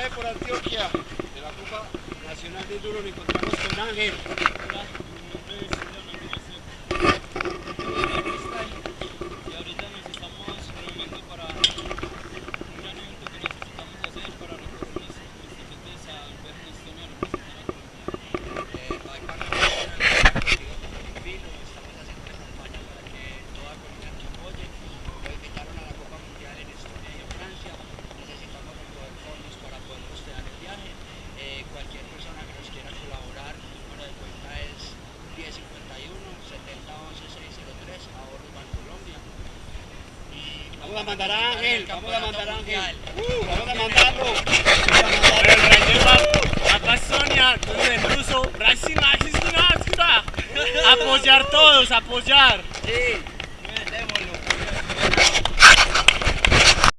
viaje por Antioquia de la Copa Nacional de Enduro nos encontramos con Ángel. Vamos a mandar a Ángel, vamos a mandar a Ángel. Uh, vamos a mandarlo. Amazonia, entonces en ruso, Brasil, Apoyar todos, apoyar. Sí.